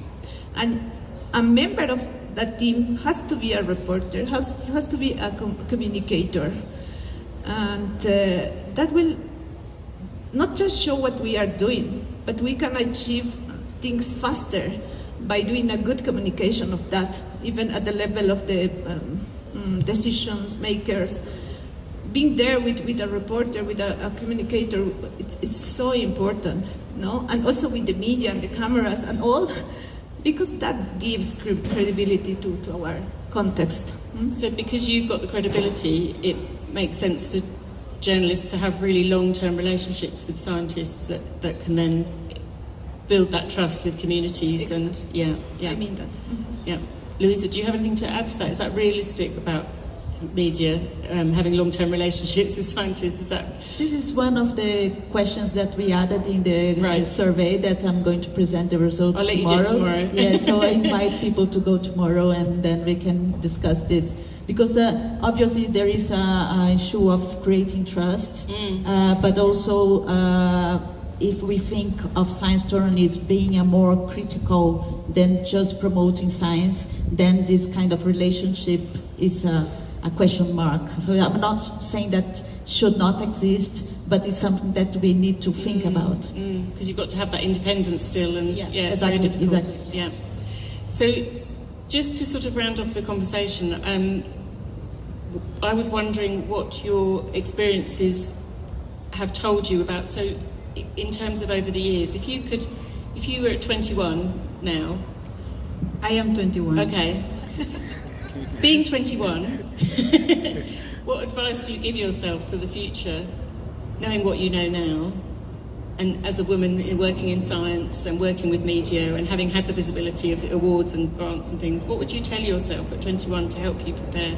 and a member of that team has to be a reporter, has, has to be a com communicator. And uh, that will not just show what we are doing, but we can achieve things faster by doing a good communication of that, even at the level of the um, um, decisions makers. Being there with, with a reporter, with a, a communicator, it's, it's, so important, no? And also with the media and the cameras and all, because that gives credibility to, to our context. Mm? So because you've got the credibility, it makes sense for journalists to have really long-term relationships with scientists that, that can then build that trust with communities exactly. and yeah, yeah. I mean that. Mm -hmm. Yeah. Luisa, do you have anything to add to that? Is that realistic about media um, having long-term relationships with scientists? Is that this is one of the questions that we added in the, right. survey that I'm going to present the results I'll let tomorrow. Tomorrow. yeah, so I invite people to go tomorrow and then we can discuss this because uh, obviously there is a, a, issue of creating trust, mm. uh, but also. Uh, if we think of science journalists being a more critical than just promoting science, then this kind of relationship is a, a question mark. So I'm not saying that should not exist, but it's something that we need to think mm, about. Because mm, you've got to have that independence still, and yeah, yeah exactly. Exactly. Yeah. So, just to sort of round off the conversation, um, I was wondering what your experiences have told you about. So, in terms of over the years, if you could, if you were at 21 now. I am 21. Okay. Being 21, what advice do you give yourself for the future, knowing what you know now, and as a woman working in science and working with media and having had the visibility of awards and grants and things, what would you tell yourself at 21 to help you prepare?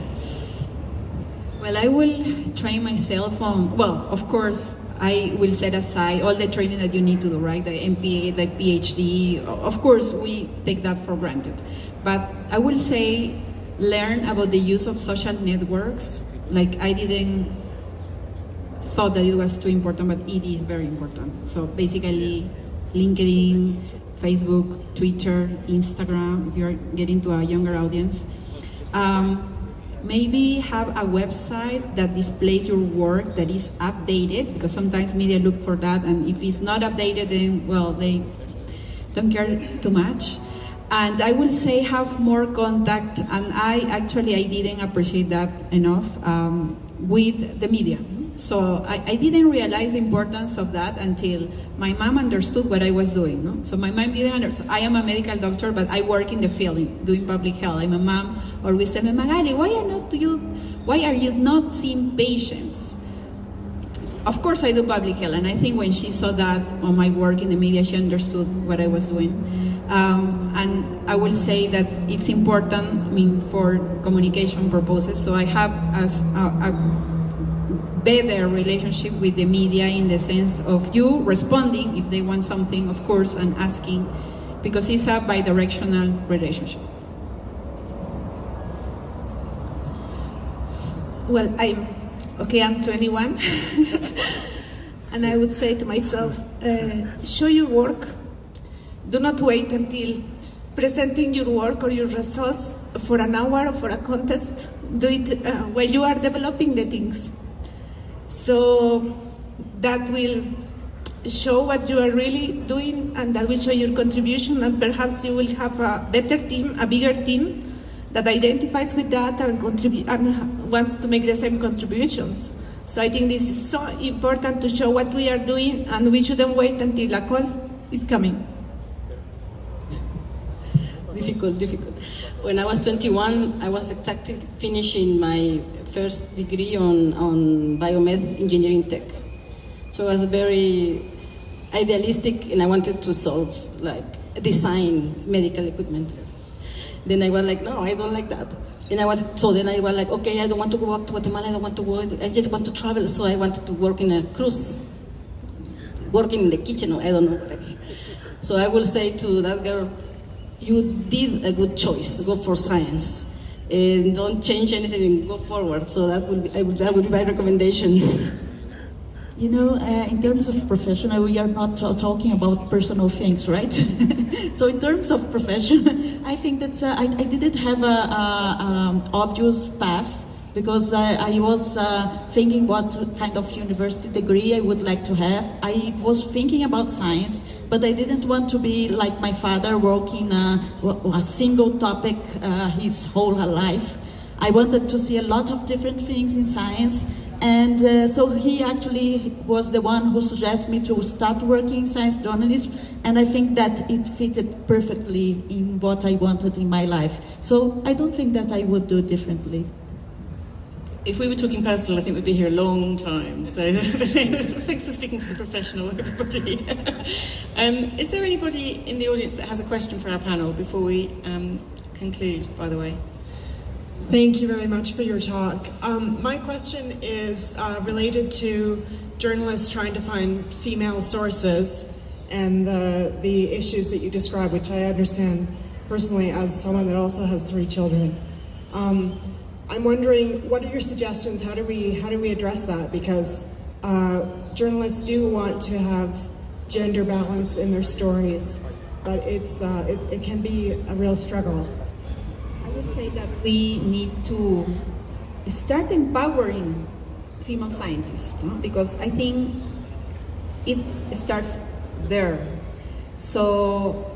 Well, I will train myself on, well, of course, I will set aside all the training that you need to do, right? The MPA, the PhD. Of course, we take that for granted. But I will say learn about the use of social networks. Like I didn't thought that it was too important, but it is very important. So basically, LinkedIn, Facebook, Twitter, Instagram, if you're getting to a younger audience. Um, maybe have a website that displays your work that is updated because sometimes media look for that and if it's not updated then well they don't care too much and I will say have more contact and I actually I didn't appreciate that enough um, with the media so I, I, didn't realize the importance of that until my mom understood what I was doing. No? So my mom didn't understand. I am a medical doctor, but I work in the field in, doing public health. I'm a mom always tell me, Magali, why are not you, why are you not seeing patients? Of course, I do public health, and I think when she saw that on my work in the media, she understood what I was doing. Um, and I will say that it's important, I mean, for communication purposes. So I have as a, a better relationship with the media in the sense of you responding if they want something, of course, and asking, because it's a bi-directional relationship. Well, I'm okay. I'm 21. and I would say to myself, uh, show your work. Do not wait until presenting your work or your results for an hour or for a contest. Do it uh, while you are developing the things. So that will show what you are really doing and that will show your contribution and perhaps you will have a better team, a bigger team that identifies with that and and wants to make the same contributions. So I think this is so important to show what we are doing and we shouldn't wait until a call is coming. Difficult, difficult. When I was 21, I was exactly finishing my first degree on, on biomed engineering tech. So I was very idealistic and I wanted to solve, like, design medical equipment. Then I was like, no, I don't like that. And I wanted, so then I was like, okay, I don't want to go back to Guatemala, I don't want to work, I just want to travel. So I wanted to work in a cruise, working in the kitchen, I don't know. So I will say to that girl, you did a good choice, go for science. And don't change anything and go forward. So that would be, that would be my recommendation. You know, uh, in terms of professional, we are not talking about personal things, right? so in terms of profession, I think that uh, I, I didn't have a, a um, obvious path because I, I was uh, thinking what kind of university degree I would like to have. I was thinking about science, but I didn't want to be like my father, working a, a single topic uh, his whole life. I wanted to see a lot of different things in science and uh, so he actually was the one who suggested me to start working in science journalism, and I think that it fitted perfectly in what I wanted in my life. So I don't think that I would do differently. If we were talking personal, I think we'd be here a long time. So thanks for sticking to the professional, everybody. um, is there anybody in the audience that has a question for our panel before we um, conclude, by the way? Thank you very much for your talk. Um, my question is uh, related to journalists trying to find female sources and the, the issues that you describe, which I understand personally as someone that also has three children. Um, I'm wondering, what are your suggestions? How do we, how do we address that? Because uh, journalists do want to have gender balance in their stories, but it's, uh, it, it can be a real struggle. I would say that we need to start empowering female scientists no? because I think it starts there. So,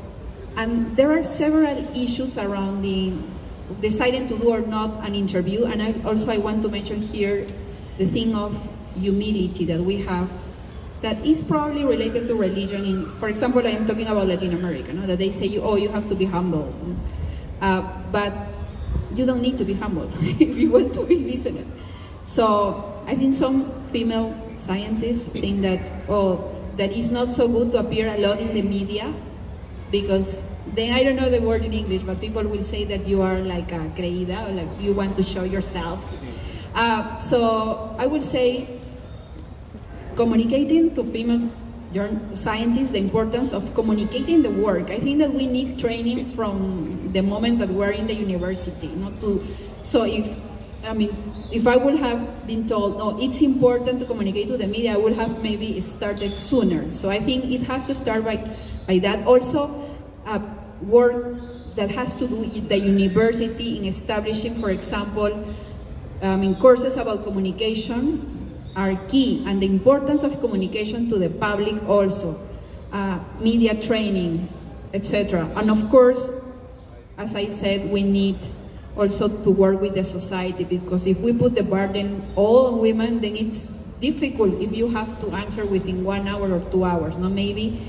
and there are several issues surrounding deciding to do or not an interview. And I, also I want to mention here the thing of humility that we have that is probably related to religion. In, for example, I am talking about Latin America, no? that they say, oh, you have to be humble. Uh, but you don't need to be humble if you want to be listened. So I think some female scientists think that, oh, that it's not so good to appear a lot in the media because then I don't know the word in English, but people will say that you are like a creída or like you want to show yourself. Uh, so I would say communicating to female scientists the importance of communicating the work. I think that we need training from the moment that we're in the university, not to. So if I mean, if I would have been told, no, it's important to communicate to the media, I would have maybe started sooner. So I think it has to start by, by that. Also, uh, work that has to do with the university in establishing, for example, um, in courses about communication are key, and the importance of communication to the public also, uh, media training, etc. And of course, as I said, we need also to work with the society because if we put the burden all on women, then it's difficult if you have to answer within one hour or two hours. No, maybe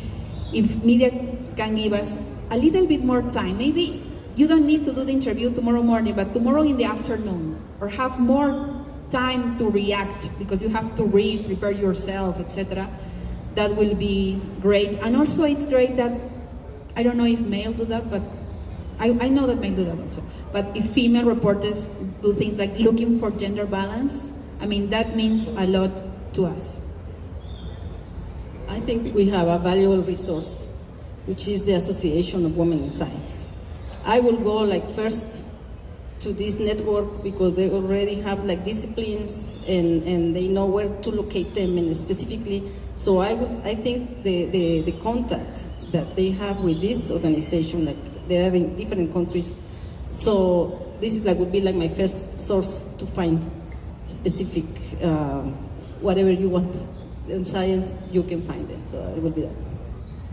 if media can give us a little bit more time, maybe you don't need to do the interview tomorrow morning, but tomorrow in the afternoon, or have more time to react because you have to read, prepare yourself, etc. That will be great. And also, it's great that I don't know if male do that, but I, I know that men do that also. But if female reporters do things like looking for gender balance, I mean, that means a lot to us. I think we have a valuable resource, which is the Association of Women in Science. I will go like first to this network because they already have like disciplines and, and they know where to locate them and specifically. So I would, I think the, the, the contacts that they have with this organization, like they are in different countries. So this is like would be like my first source to find specific um, whatever you want in science, you can find it. So it would be that.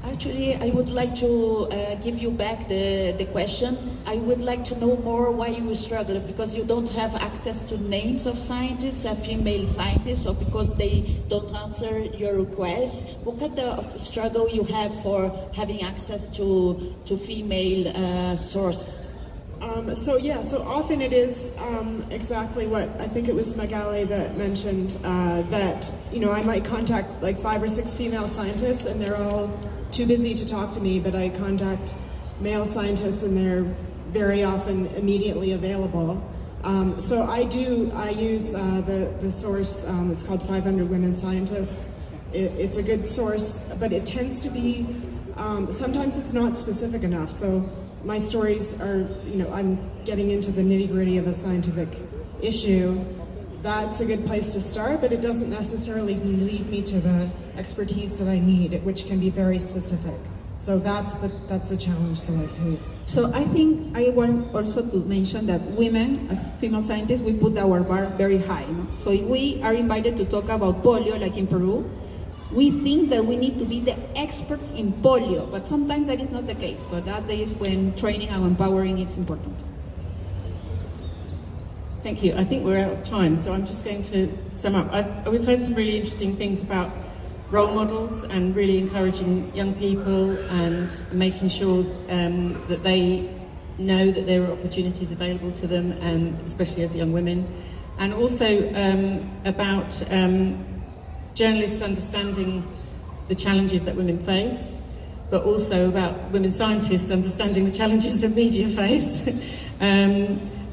Actually, I would like to uh, give you back the, the question. I would like to know more why you struggle, because you don't have access to names of scientists, uh, female scientists, or because they don't answer your requests. What kind of struggle you have for having access to, to female uh, source? Um, so yeah, so often it is um, exactly what I think it was Magali that mentioned uh, that you know I might contact like five or six female scientists and they're all too busy to talk to me, but I contact male scientists and they're very often immediately available. Um, so I do, I use uh, the, the source, um, it's called 500 Women Scientists. It, it's a good source, but it tends to be, um, sometimes it's not specific enough. So my stories are, you know, I'm getting into the nitty gritty of a scientific issue that's a good place to start, but it doesn't necessarily lead me to the expertise that I need, which can be very specific. So that's the that's the challenge that I face. So I think I want also to mention that women, as female scientists, we put our bar very high. No? So if we are invited to talk about polio, like in Peru, we think that we need to be the experts in polio, but sometimes that is not the case. So that is when training and empowering is important. Thank you. I think we're out of time, so I'm just going to sum up. I, we've heard some really interesting things about role models and really encouraging young people and making sure um, that they know that there are opportunities available to them, and especially as young women. And also um, about um, journalists understanding the challenges that women face, but also about women scientists understanding the challenges that media face.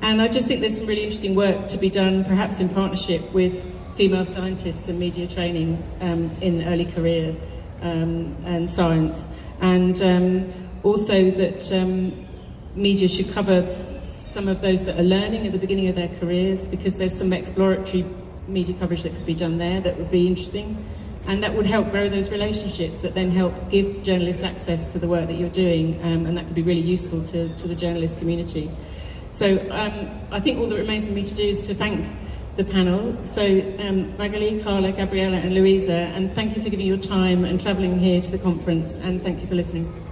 and I just think there's some really interesting work to be done, perhaps in partnership with female scientists and media training um, in early career um, and science. And um, also that um, media should cover some of those that are learning at the beginning of their careers because there's some exploratory media coverage that could be done there that would be interesting. And that would help grow those relationships that then help give journalists access to the work that you're doing um, and that could be really useful to, to the journalist community. So um, I think all that remains for me to do is to thank the panel. So um, Magali, Carla, Gabriela and Luisa, and thank you for giving your time and travelling here to the conference, and thank you for listening.